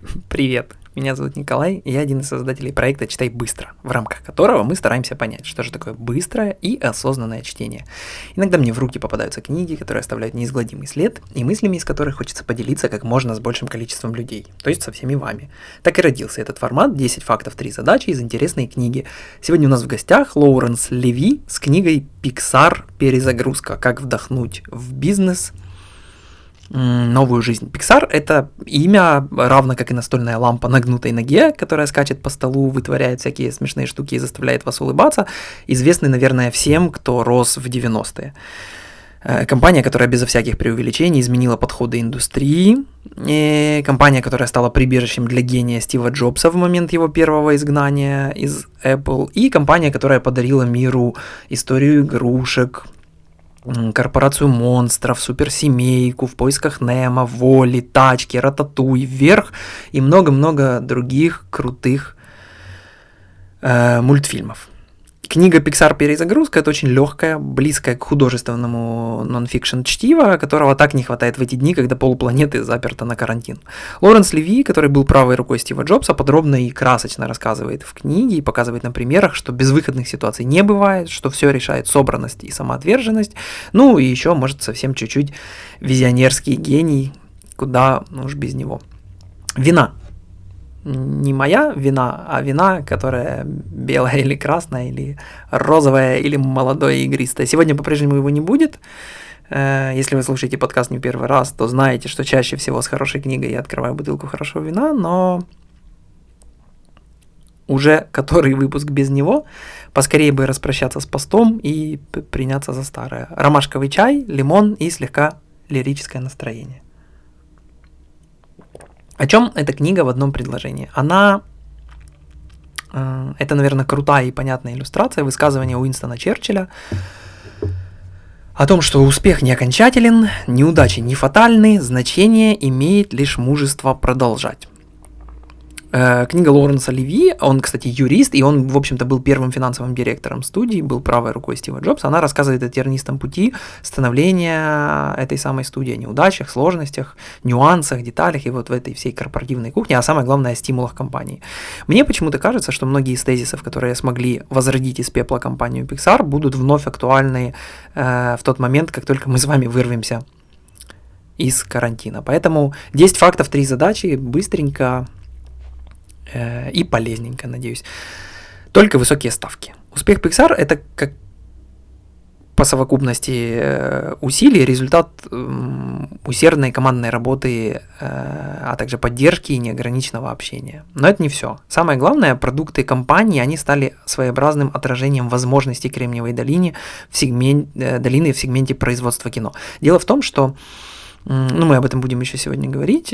Привет, меня зовут Николай, и я один из создателей проекта «Читай быстро», в рамках которого мы стараемся понять, что же такое быстрое и осознанное чтение. Иногда мне в руки попадаются книги, которые оставляют неизгладимый след, и мыслями из которых хочется поделиться как можно с большим количеством людей, то есть со всеми вами. Так и родился этот формат 10 фактов, 3 задачи из интересной книги. Сегодня у нас в гостях Лоуренс Леви с книгой «Pixar. Перезагрузка. Как вдохнуть в бизнес» новую жизнь. Pixar — это имя, равно как и настольная лампа на гнутой ноге, которая скачет по столу, вытворяет всякие смешные штуки и заставляет вас улыбаться, известный, наверное, всем, кто рос в 90-е. Э, компания, которая безо всяких преувеличений изменила подходы индустрии. И компания, которая стала прибежищем для гения Стива Джобса в момент его первого изгнания из Apple. И компания, которая подарила миру историю игрушек, корпорацию монстров, суперсемейку, в поисках Немо, Воли, Тачки, Рататуй, Вверх и много-много других крутых э, мультфильмов. Книга Pixar «Перезагрузка» — это очень легкая, близкая к художественному нонфикшн чтиво, которого так не хватает в эти дни, когда полпланеты заперта на карантин. Лоренс Леви, который был правой рукой Стива Джобса, подробно и красочно рассказывает в книге и показывает на примерах, что безвыходных ситуаций не бывает, что все решает собранность и самоотверженность, ну и еще, может, совсем чуть-чуть визионерский гений, куда ну уж без него. Вина не моя вина, а вина, которая белая или красная, или розовая, или молодое игристое. Сегодня по-прежнему его не будет. Э, если вы слушаете подкаст не первый раз, то знаете, что чаще всего с хорошей книгой я открываю бутылку хорошего вина, но уже который выпуск без него, поскорее бы распрощаться с постом и приняться за старое. Ромашковый чай, лимон и слегка лирическое настроение. О чем эта книга в одном предложении? Она э, это, наверное, крутая и понятная иллюстрация высказывания Уинстона Черчилля о том, что успех не окончателен, неудачи не фатальны, значение имеет лишь мужество продолжать. Э, книга Лоуренса Леви, он, кстати, юрист, и он, в общем-то, был первым финансовым директором студии, был правой рукой Стива Джобса. Она рассказывает о тернистом пути становления этой самой студии, о неудачах, сложностях, нюансах, деталях и вот в этой всей корпоративной кухне, а самое главное, о стимулах компании. Мне почему-то кажется, что многие из тезисов, которые смогли возродить из пепла компанию Pixar, будут вновь актуальны э, в тот момент, как только мы с вами вырвемся из карантина. Поэтому 10 фактов, 3 задачи, быстренько, Э, и полезненько, надеюсь. Только высокие ставки. Успех Pixar это как по совокупности э, усилий результат усердной командной работы, э, а также поддержки и неограниченного общения. Но это не все. Самое главное, продукты компании, они стали своеобразным отражением возможностей Кремниевой долины в, сегмент, долины в сегменте производства кино. Дело в том, что ну, мы об этом будем еще сегодня говорить.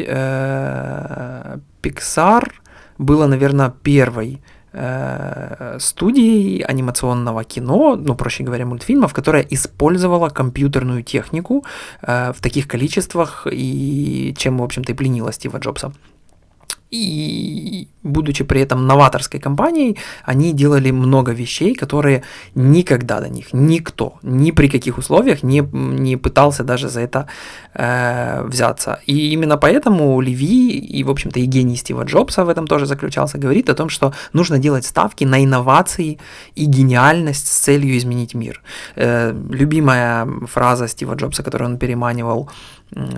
Pixar было, наверное, первой э, студией анимационного кино, ну, проще говоря, мультфильмов, которая использовала компьютерную технику э, в таких количествах, и чем, в общем-то, и пленила Стива Джобса. И будучи при этом новаторской компанией, они делали много вещей, которые никогда до них никто, ни при каких условиях не, не пытался даже за это э, взяться. И именно поэтому Леви и, в общем-то, и гений Стива Джобса в этом тоже заключался, говорит о том, что нужно делать ставки на инновации и гениальность с целью изменить мир. Э, любимая фраза Стива Джобса, которую он переманивал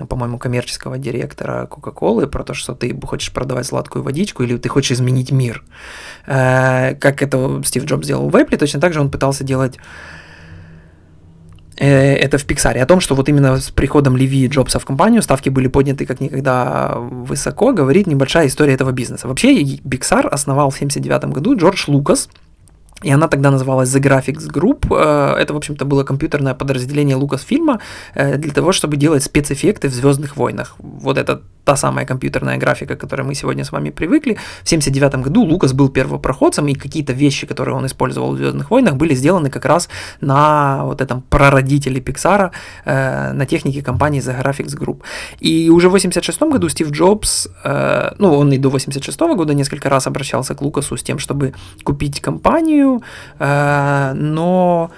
по-моему, коммерческого директора Кока-Колы про то, что ты хочешь продавать сладкую водичку или ты хочешь изменить мир. Э, как это Стив Джобс сделал в Apple, точно так же он пытался делать э, это в Pixar. О том, что вот именно с приходом Леви и Джобса в компанию ставки были подняты как никогда высоко, говорит небольшая история этого бизнеса. Вообще, Pixar основал в 1979 году Джордж Лукас, и она тогда называлась The Graphics Group. Э, это, в общем-то, было компьютерное подразделение Lucasfilm для того, чтобы делать спецэффекты в Звездных войнах. Вот это та самая компьютерная графика, к которой мы сегодня с вами привыкли. В 79 году Лукас был первопроходцем, и какие-то вещи, которые он использовал в «Звездных войнах», были сделаны как раз на вот этом прародителе Pixar, э, на технике компании The Graphics Group. И уже в 86 году Стив Джобс, э, ну, он и до 86 года несколько раз обращался к Лукасу с тем, чтобы купить компанию, э, но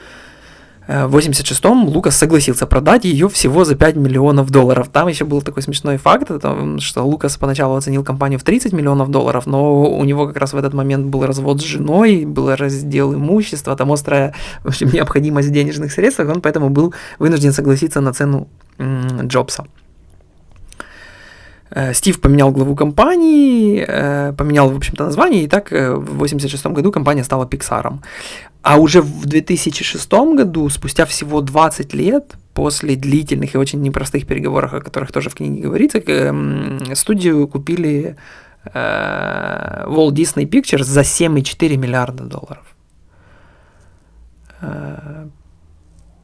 В 86-м Лукас согласился продать ее всего за 5 миллионов долларов. Там еще был такой смешной факт, что Лукас поначалу оценил компанию в 30 миллионов долларов, но у него как раз в этот момент был развод с женой, был раздел имущества, там острая в общем, необходимость в денежных средствах, он поэтому был вынужден согласиться на цену Джобса. Э, Стив поменял главу компании, э, поменял, в общем-то, название, и так э, в 1986 году компания стала Pixar. А уже в 2006 году, спустя всего 20 лет, после длительных и очень непростых переговоров, о которых тоже в книге говорится, студию купили Walt Disney Pictures за 7,4 миллиарда долларов.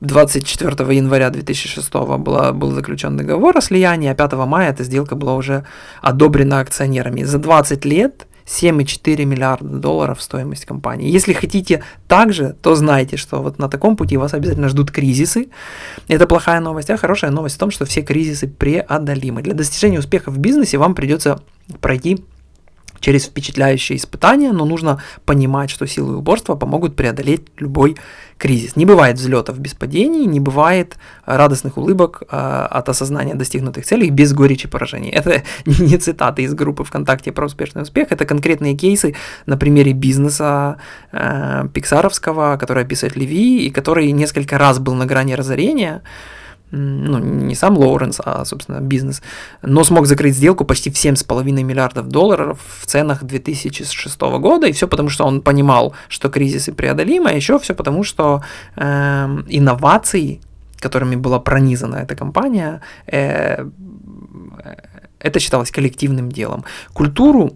24 января 2006 была, был заключен договор о слиянии, а 5 мая эта сделка была уже одобрена акционерами. За 20 лет 7,4 миллиарда долларов стоимость компании. Если хотите так же, то знайте, что вот на таком пути вас обязательно ждут кризисы. Это плохая новость, а хорошая новость в том, что все кризисы преодолимы. Для достижения успеха в бизнесе вам придется пройти через впечатляющие испытания, но нужно понимать, что силы упорства помогут преодолеть любой кризис. Не бывает взлетов без падений, не бывает радостных улыбок э, от осознания достигнутых целей без горечи поражений. Это не цитаты из группы ВКонтакте про успешный успех, это конкретные кейсы на примере бизнеса э, пиксаровского, который описывает Леви, и который несколько раз был на грани разорения, ну, не сам Лоуренс, а, собственно, бизнес, но смог закрыть сделку почти в 7,5 миллиардов долларов в ценах 2006 года, и все потому, что он понимал, что кризисы преодолимы, а еще все потому, что э, инновации, которыми была пронизана эта компания, э, это считалось коллективным делом. Культуру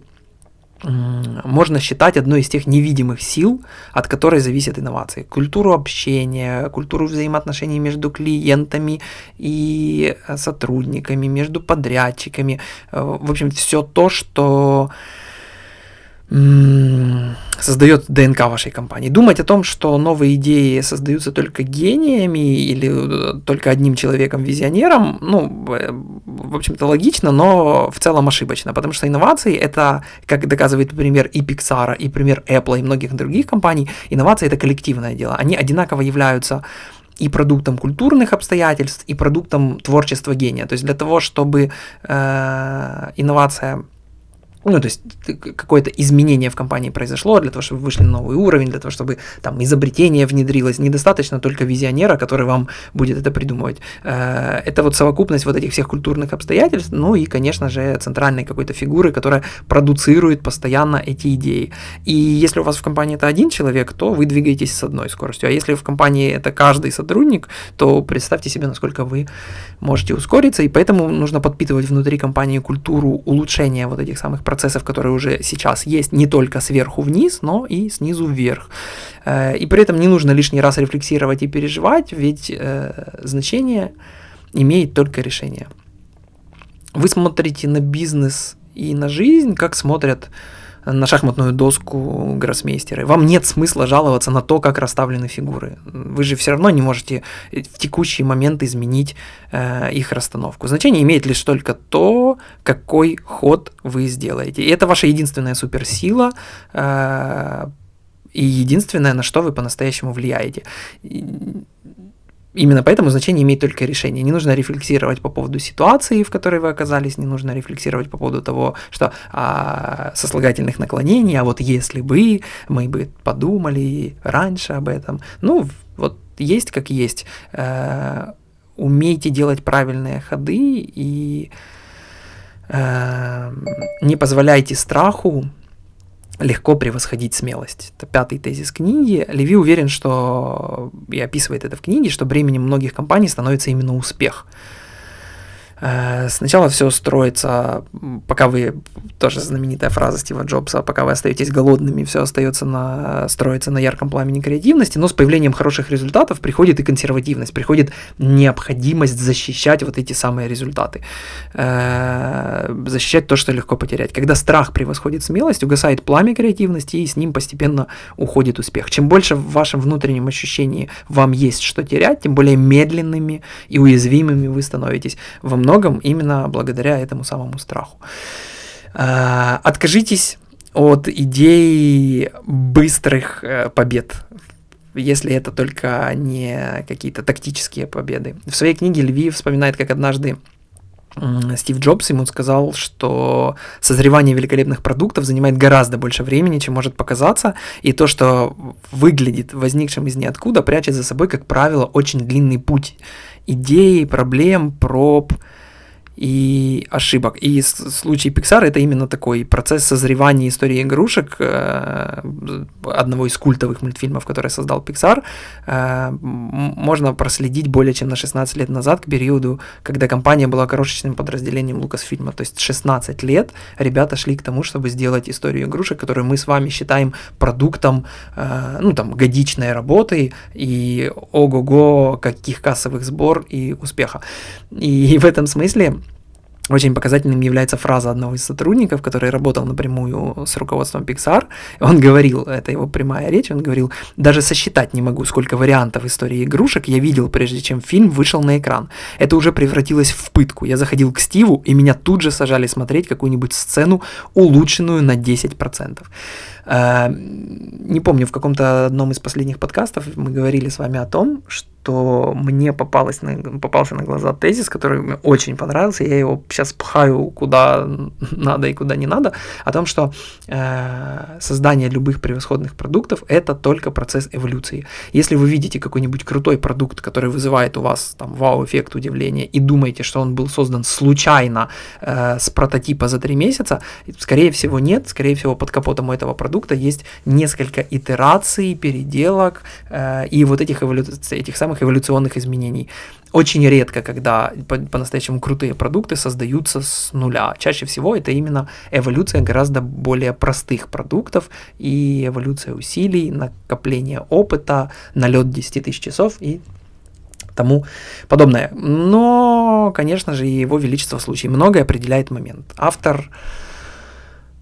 можно считать одной из тех невидимых сил, от которой зависят инновации. Культуру общения, культуру взаимоотношений между клиентами и э, сотрудниками, между подрядчиками. Э, в общем, все то, что создает ДНК вашей компании. Думать о том, что новые идеи создаются только гениями или э, только одним человеком-визионером, ну, э, в общем-то, логично, но в целом ошибочно, потому что инновации — это, как доказывает пример и Pixar, и пример Apple, и многих других компаний, инновации — это коллективное дело. Они одинаково являются и продуктом культурных обстоятельств, и продуктом творчества гения. То есть для того, чтобы э, инновация ну, то есть какое-то изменение в компании произошло для того, чтобы вы вышли на новый уровень, для того, чтобы там изобретение внедрилось. Недостаточно только визионера, который вам будет это придумывать. Э, это вот совокупность вот этих всех культурных обстоятельств, ну и, конечно же, центральной какой-то фигуры, которая продуцирует постоянно эти идеи. И если у вас в компании это один человек, то вы двигаетесь с одной скоростью. А если в компании это каждый сотрудник, то представьте себе, насколько вы можете ускориться. И поэтому нужно подпитывать внутри компании культуру улучшения вот этих самых процессов, которые уже сейчас есть, не только сверху вниз, но и снизу вверх. Э, и при этом не нужно лишний раз рефлексировать и переживать, ведь э, значение имеет только решение. Вы смотрите на бизнес и на жизнь, как смотрят на шахматную доску гроссмейстера. Вам нет смысла жаловаться на то, как расставлены фигуры. Вы же все равно не можете в текущий момент изменить э, их расстановку. Значение имеет лишь только то, какой ход вы сделаете. И это ваша единственная суперсила. Э, и единственное, на что вы по-настоящему влияете. Именно поэтому значение имеет только решение. Не нужно рефлексировать по поводу ситуации, в которой вы оказались, не нужно рефлексировать по поводу того, что а, сослагательных наклонений, а вот если бы мы бы подумали раньше об этом. Ну, вот есть как есть. Э, умейте делать правильные ходы и э, не позволяйте страху легко превосходить смелость. Это пятый тезис книги. Леви уверен, что, и описывает это в книге, что бременем многих компаний становится именно успех. Э, сначала все строится, пока вы, тоже знаменитая фраза Стива Джобса, пока вы остаетесь голодными, все остается на, строится на ярком пламени креативности, но с появлением хороших результатов приходит и консервативность, приходит необходимость защищать вот эти самые результаты, э, защищать то, что легко потерять. Когда страх превосходит смелость, угасает пламя креативности, и с ним постепенно уходит успех. Чем больше в вашем внутреннем ощущении вам есть что терять, тем более медленными и уязвимыми вы становитесь. Вам многом именно благодаря этому самому страху. А, откажитесь от идей быстрых э, побед. если это только не какие-то тактические победы. В своей книге Львив вспоминает, как однажды Стив Джобс ему сказал, что созревание великолепных продуктов занимает гораздо больше времени, чем может показаться, и то, что выглядит возникшим из ниоткуда, прячет за собой, как правило, очень длинный путь идей, проблем, проб, и ошибок. И случай Pixar это именно такой процесс созревания истории игрушек, э, одного из культовых мультфильмов, который создал Pixar, э, можно проследить более чем на 16 лет назад, к периоду, когда компания была крошечным подразделением Lucasfilm. То есть 16 лет ребята шли к тому, чтобы сделать историю игрушек, которую мы с вами считаем продуктом, э, ну там, годичной работы и ого-го, каких кассовых сбор и успеха. И в этом смысле очень показательным является фраза одного из сотрудников, который работал напрямую с руководством Pixar. Он говорил, это его прямая речь, он говорил, даже сосчитать не могу, сколько вариантов истории игрушек я видел, прежде чем фильм вышел на экран. Это уже превратилось в пытку. Я заходил к Стиву, и меня тут же сажали смотреть какую-нибудь сцену, улучшенную на 10%. Э, не помню, в каком-то одном из последних подкастов мы говорили с вами о том, что мне попалось на, попался на глаза тезис, который мне очень понравился, я его сейчас пхаю куда надо и куда не надо, о том, что э, создание любых превосходных продуктов – это только процесс эволюции. Если вы видите какой-нибудь крутой продукт, который вызывает у вас там вау-эффект удивления, и думаете, что он был создан случайно э, с прототипа за три месяца, скорее всего нет, скорее всего под капотом у этого продукта продукта есть несколько итераций, переделок э, и вот этих, эволю... этих самых эволюционных изменений. Очень редко, когда по-настоящему крутые продукты создаются с нуля. Чаще всего это именно эволюция гораздо более простых продуктов и эволюция усилий, накопление опыта, налет 10 тысяч часов и тому подобное. Но, конечно же, его величество в случае многое определяет момент. Автор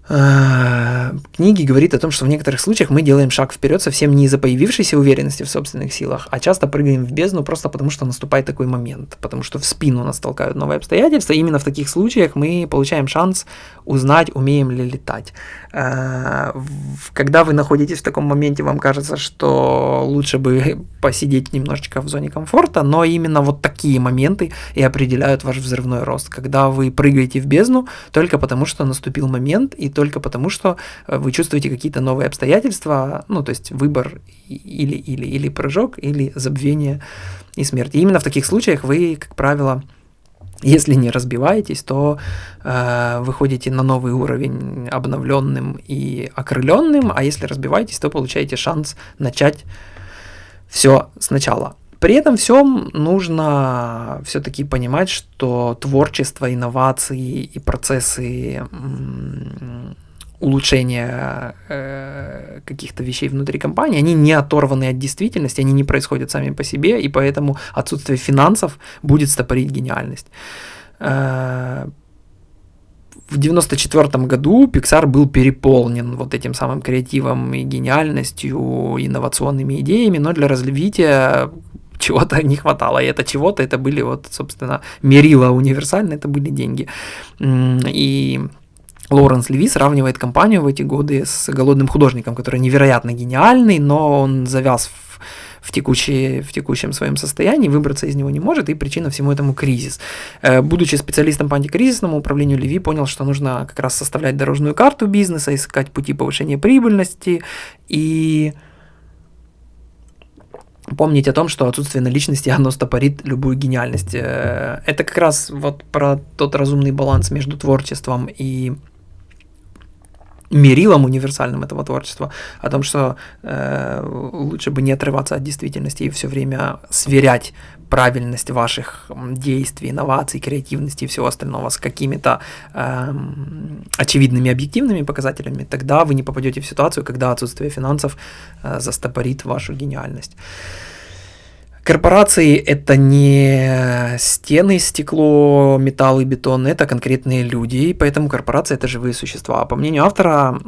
книги говорит о том, что в некоторых случаях мы делаем шаг вперед совсем не из-за появившейся уверенности в собственных силах, а часто прыгаем в бездну просто потому, что наступает такой момент, потому что в спину нас толкают новые обстоятельства. И именно в таких случаях мы получаем шанс узнать, умеем ли летать. Э, когда вы находитесь в таком моменте, вам кажется, что лучше бы посидеть немножечко в зоне комфорта, но именно вот такие моменты и определяют ваш взрывной рост, когда вы прыгаете в бездну только потому, что наступил момент и только потому, что э, вы чувствуете какие-то новые обстоятельства, ну, то есть выбор или, или, или прыжок, или забвение и смерть. И именно в таких случаях вы, как правило, если не разбиваетесь, то э, выходите на новый уровень обновленным и окрыленным, а если разбиваетесь, то получаете шанс начать все сначала. При этом всем нужно все-таки понимать, что творчество, инновации и процессы улучшения э, каких-то вещей внутри компании, они не оторваны от действительности, они не происходят сами по себе, и поэтому отсутствие финансов будет стопорить гениальность. Э, в 94 году Pixar был переполнен вот этим самым креативом и гениальностью, инновационными идеями, но для развития чего-то не хватало, и это чего-то, это были вот, собственно, мерила универсально, это были деньги. И Лоуренс Леви сравнивает компанию в эти годы с голодным художником, который невероятно гениальный, но он завяз в, в, текущей, в текущем своем состоянии, выбраться из него не может, и причина всему этому кризис. Э, будучи специалистом по антикризисному управлению, Леви понял, что нужно как раз составлять дорожную карту бизнеса, искать пути повышения прибыльности и помнить о том, что отсутствие наличности, оно стопорит любую гениальность. Э, это как раз вот про тот разумный баланс между творчеством и мерилом универсальным этого творчества, о том, что э, лучше бы не отрываться от действительности и все время сверять правильность ваших действий, инноваций, креативности и всего остального с какими-то э, очевидными объективными показателями, тогда вы не попадете в ситуацию, когда отсутствие финансов э, застопорит вашу гениальность. Корпорации это не стены, стекло, металл и бетон, это конкретные люди, и поэтому корпорации это живые существа. По мнению автора,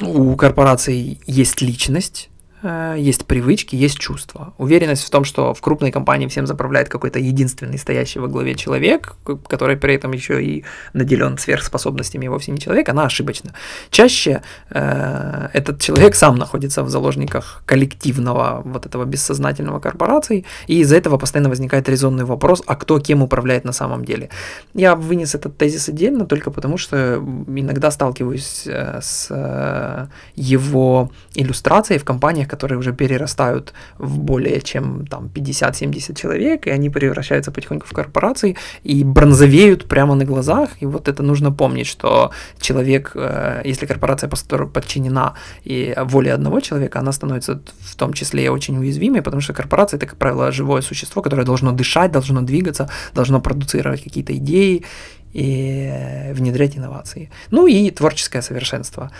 у корпораций есть личность, есть привычки, есть чувства. Уверенность в том, что в крупной компании всем заправляет какой-то единственный стоящий во главе человек, который при этом еще и наделен сверхспособностями, и вовсе не человек, она ошибочна. Чаще э, этот человек сам находится в заложниках коллективного вот этого бессознательного корпорации, и из-за этого постоянно возникает резонный вопрос, а кто кем управляет на самом деле. Я вынес этот тезис отдельно только потому, что иногда сталкиваюсь э, с э, его иллюстрацией в компаниях, которые уже перерастают в более чем там 50-70 человек, и они превращаются потихоньку в корпорации и бронзовеют прямо на глазах. И вот это нужно помнить, что человек, э, если корпорация подчинена и воле одного человека, она становится в том числе очень уязвимой, потому что корпорация это, как правило, живое существо, которое должно дышать, должно двигаться, должно продуцировать какие-то идеи и внедрять инновации. Ну и творческое совершенство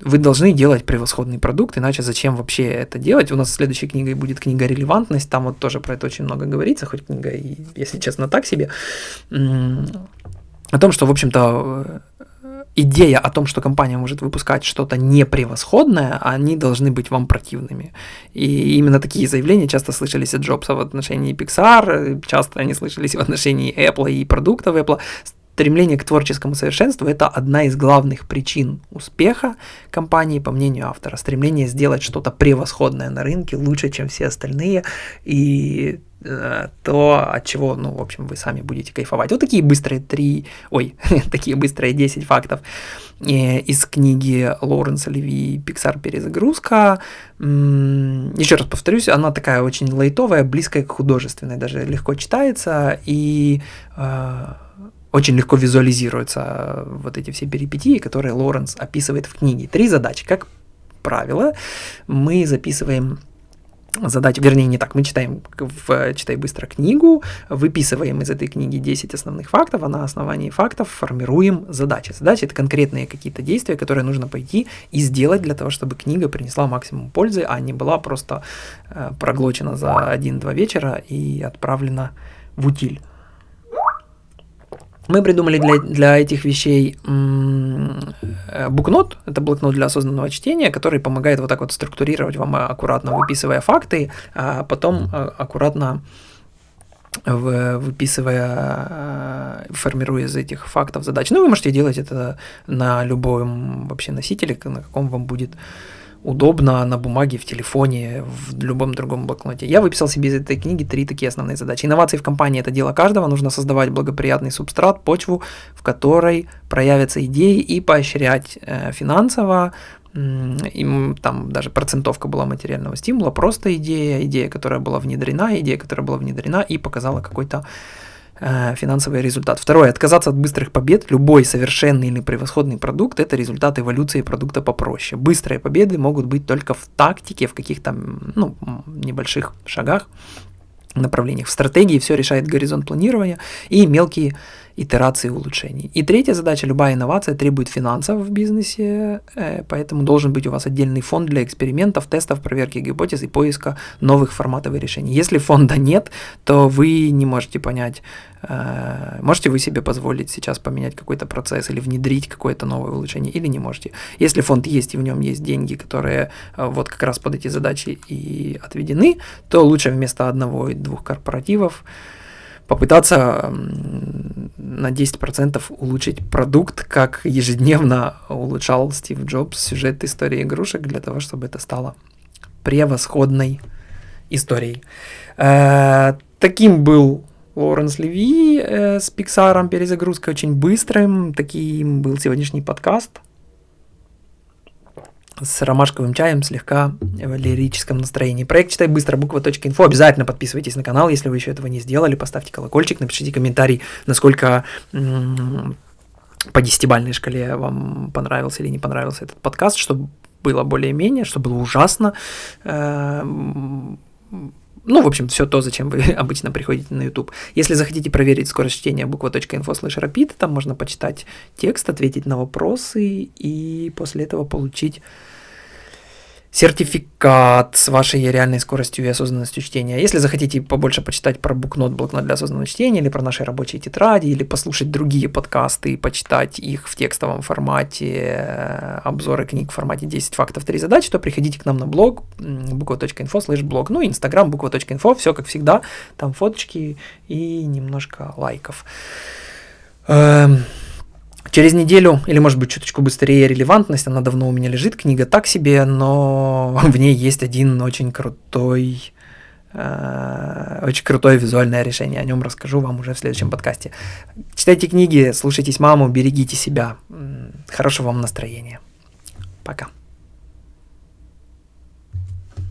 вы должны делать превосходный продукт, иначе зачем вообще это делать? У нас следующей книгой будет книга «Релевантность», там вот тоже про это очень много говорится, хоть книга, и, если честно, так себе, о том, что, в общем-то, идея о том, что компания может выпускать что-то непревосходное, они должны быть вам противными. И именно такие заявления часто слышались от Джобса в отношении Pixar, часто они слышались в отношении Apple и продуктов Apple стремление к творческому совершенству – это одна из главных причин успеха компании, по мнению автора. Стремление сделать что-то превосходное на рынке, лучше, чем все остальные, и э, то, от чего, ну, в общем, вы сами будете кайфовать. Вот такие быстрые три, ой, такие быстрые 10 фактов э, из книги Лоуренса Леви «Пиксар. Перезагрузка». Еще раз повторюсь, она такая очень лайтовая, близкая к художественной, даже легко читается, и э, очень легко визуализируются э, вот эти все перипетии, которые Лоренс описывает в книге. Три задачи. Как правило, мы записываем задачи, вернее, не так, мы читаем в «Читай быстро» книгу, выписываем из этой книги 10 основных фактов, а на основании фактов формируем задачи. Задачи — это конкретные какие-то действия, которые нужно пойти и сделать для того, чтобы книга принесла максимум пользы, а не была просто э, проглочена за один-два вечера и отправлена в утиль. Мы придумали для, для этих вещей э, букнот, это блокнот для осознанного чтения, который помогает вот так вот структурировать вам аккуратно, выписывая факты, а потом э, аккуратно выписывая, э, формируя из этих фактов задач. Ну, вы можете делать это на любом вообще носителе, на каком вам будет удобно на бумаге, в телефоне, в любом другом блокноте. Я выписал себе из этой книги три такие основные задачи. Инновации в компании – это дело каждого. Нужно создавать благоприятный субстрат, почву, в которой проявятся идеи и поощрять э, финансово, им там даже процентовка была материального стимула, просто идея, идея, которая была внедрена, идея, которая была внедрена и показала какой-то Э, финансовый результат. Второе, отказаться от быстрых побед. Любой совершенный или превосходный продукт – это результат эволюции продукта попроще. Быстрые победы могут быть только в тактике, в каких-то ну, небольших шагах, направлениях. В стратегии все решает горизонт планирования и мелкие итерации улучшений. И третья задача, любая инновация требует финансов в бизнесе, э, поэтому должен быть у вас отдельный фонд для экспериментов, тестов, проверки гипотез и поиска новых форматов и решений. Если фонда нет, то вы не можете понять, э, можете вы себе позволить сейчас поменять какой-то процесс или внедрить какое-то новое улучшение, или не можете. Если фонд есть и в нем есть деньги, которые э, вот как раз под эти задачи и отведены, то лучше вместо одного и двух корпоративов попытаться на 10% улучшить продукт, как ежедневно улучшал Стив Джобс сюжет истории игрушек для того, чтобы это стало превосходной историей. Э, таким был Лоуренс Леви э, с Пиксаром перезагрузкой очень быстрым. Таким был сегодняшний подкаст с ромашковым чаем, слегка в лирическом настроении. Проект «Читай быстро» буква.инфо. Обязательно подписывайтесь на канал, если вы еще этого не сделали. Поставьте колокольчик, напишите комментарий, насколько по десятибальной шкале вам понравился или не понравился этот подкаст, чтобы было более-менее, чтобы было ужасно. Ну, в общем, все то, зачем вы обычно приходите на YouTube. Если захотите проверить скорость чтения буква.info slash rapid, там можно почитать текст, ответить на вопросы и после этого получить сертификат с вашей реальной скоростью и осознанностью чтения. Если захотите побольше почитать про букнот, блокнот для осознанного чтения, или про наши рабочие тетради, или послушать другие подкасты и почитать их в текстовом формате, э, обзоры книг в формате 10 фактов, 3 задачи, то приходите к нам на блог буква.инфо слэш блог. Ну, инстаграм буква.инфо, все как всегда, там фоточки и немножко лайков. Эм, Через неделю, или может быть чуточку быстрее релевантность, она давно у меня лежит, книга так себе, но в ней есть один очень крутой, э, очень крутое визуальное решение. О нем расскажу вам уже в следующем подкасте. Читайте книги, слушайтесь маму, берегите себя. Хорошего вам настроения. Пока.